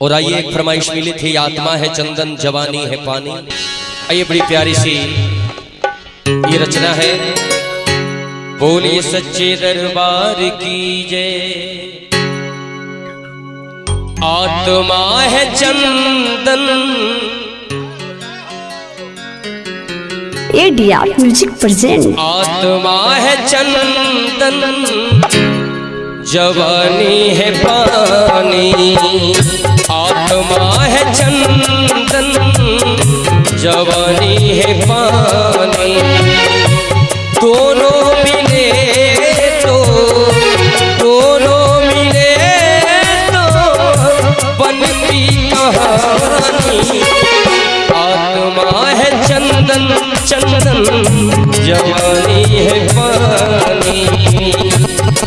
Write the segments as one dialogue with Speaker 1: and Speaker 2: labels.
Speaker 1: और आइए एक फरमाइश मिली थी आत्मा है चंदन जवानी है पानी। आइए बड़ी प्यारी सी ये रचना है। बोलिए सच्चे दरबार की जय आत्मा है चंदन।
Speaker 2: एडिया म्यूज़िक प्रेजेंट
Speaker 1: आत्मा है चंदन। जवानी है पानी। आत्मा है चंदन, जवानी है पानी। दोनों मिले तो दोनों मिले तो बनती कहानी। आत्मा है चंदन चंदन, जवानी है पानी।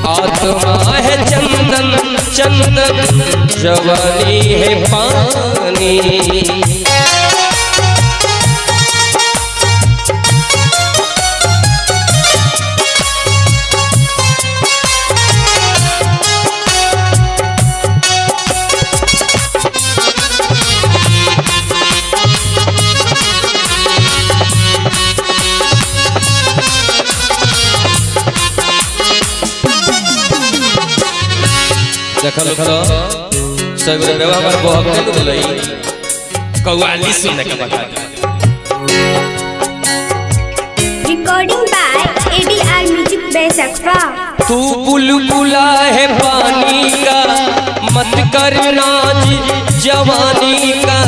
Speaker 1: आत्मा है चंदन चंदन जवानी है पानी। देखल देखल सब व्यवहार बहुत बोलई कव्वाली सुनने के बाद
Speaker 2: रिकॉर्डिंग बाय एडीआर म्यूज़िक बेसक्का
Speaker 1: तू बुलबुला है पानी का, मत कर नाज जवानी का।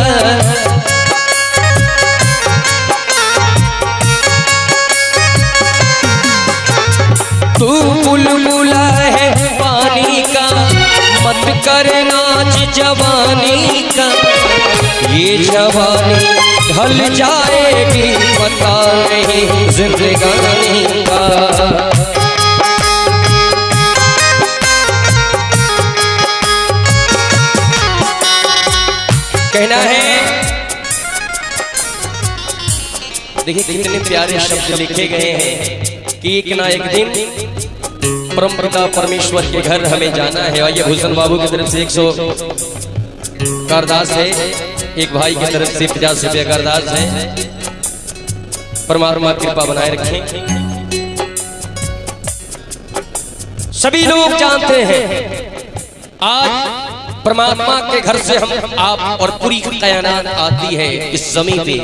Speaker 1: तू बुलबुला है पानी का कर नाच जवानी का। ये जवानी ढल जाएगी, पता नहीं जिंदगानी का। कहना है, देखिए कितने प्यारे शब्द लिखे गए हैं कि एक ना एक दिन परम पिता परमेश्वर के घर हमें जाना है। आइए, भूषण बाबू की तरफ़ से एक सौ कारदास है। एक भाई की तरफ़ से पचास रुपया कारदास है। परमात्मा कृपा बनाए रखें। सभी लोग जानते हैं, आज परमात्मा के घर से हम आप और पूरी कायनात आती है इस ज़मीन पे।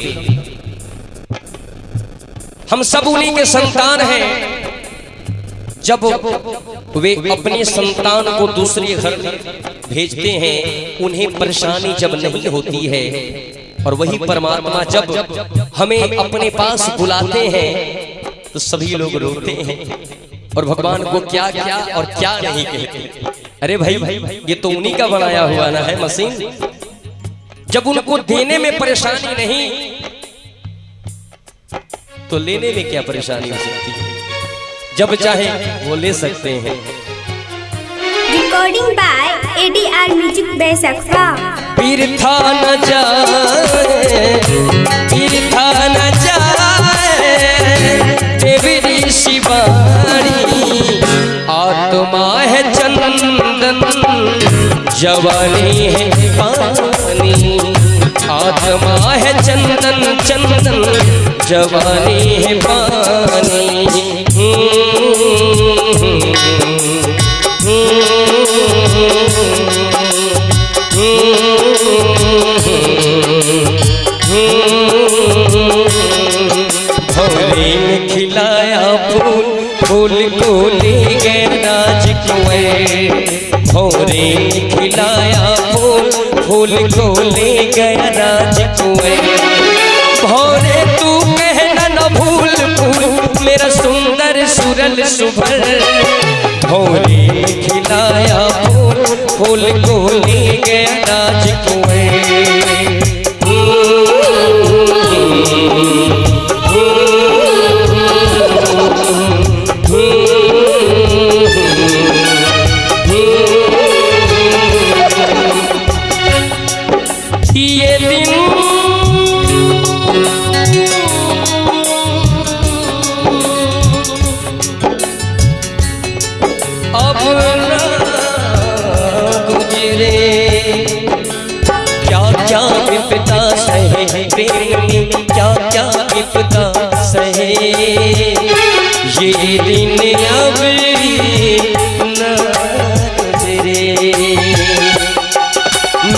Speaker 1: हम सब उन्हीं के संतान हैं। जब वे अपने संतान को दूसरे घर भेजते हैं, उन्हें परेशानी जब नहीं होती है। और वही परमात्मा जब हमें अपने पास बुलाते हैं तो सभी लोग रोते हैं। और भगवान को क्या क्या और क्या नहीं कहते। अरे भाई भाई ये तो उन्हीं का बनाया हुआ ना है मशीन। जब उनको देने में परेशानी नहीं तो लेने में क्या परेशानी हो सकती? है जब चाहे वो ले सकते हैं।
Speaker 2: रिकॉर्डिंग बाय एडीआर म्यूज़िक बेसक्का
Speaker 1: तीर्था न जाए तीर्था न जाए देवी शिवानी आत्मा है चंदन जवानी है पानी आत्मा है चंदन चंदन जवानी है पानी। खिलाया फूल फूल को ले गया राज कुंवर सुंदर सुबह। भौरे खिलाया फूल फूल ये दिन अब गुजरे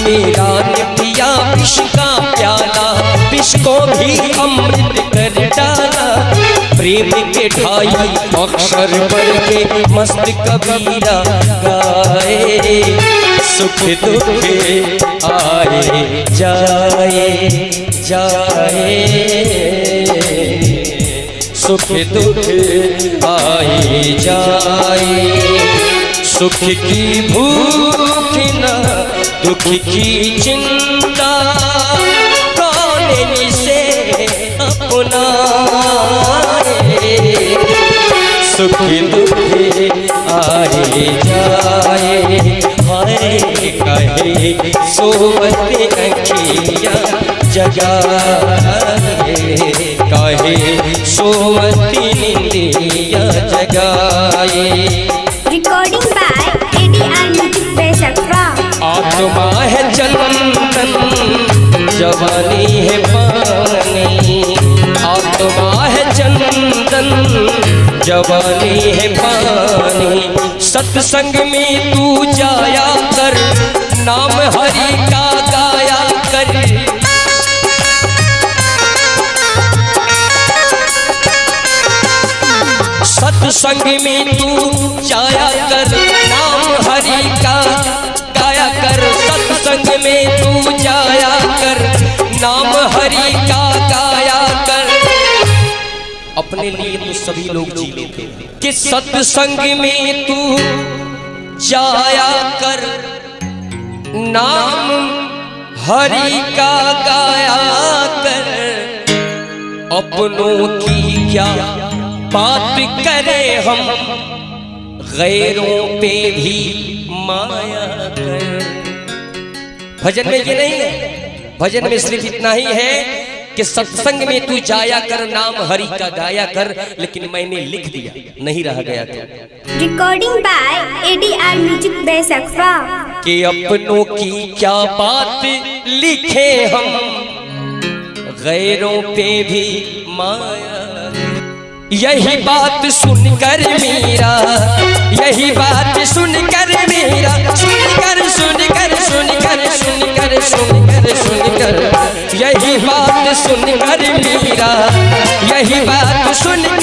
Speaker 1: मेरा पिया विष का प्याला, विष को भी अमृत कर डाला। प्रेम के ढाई अक्षर पर के मस्त कबीरा गाए। सुख दुख आए, जाए जाए। सुख दुख आए, जाए। सुख की भूख न, दुख की चिंता कौन से अपना। सुख दुख आए जाए हाय कहे सोवत अखिया जगाए कहे सोवती निंदिया जगाए
Speaker 2: ADR Music Base
Speaker 1: आत्मा है जवानी है जवानी है पानी सत्संग में तू जाया कर, नाम हरि का गाया कर। सत्संग में तू जाया कर। सभी लोग जी लेते हैं। कि सत्संग में तू जाया कर? नाम हरि का गाया कर। अपनों की क्या बात करें हम? गैरों पे भी माया कर। भजन में ये नहीं है। भजन में सिर्फ़ इतना ही है। कि सत्संग में तू जाया कर नाम हरि का गाया कर लेकिन मैंने लिख दिया नहीं रह गया
Speaker 2: था रिकॉर्डिंग बाय एडीआर म्यूज़िक बेसकवा
Speaker 1: कि अपनों की क्या बात लिखे हम गैरों पे भी माया। यही बात सुनकर मेरा, यही बात सुनकर मेरा, सुनकर सुनकर सुनकर सुनकर सुनकर सुनकर। यही बात सुनकर मेरा, यही बात सुनकर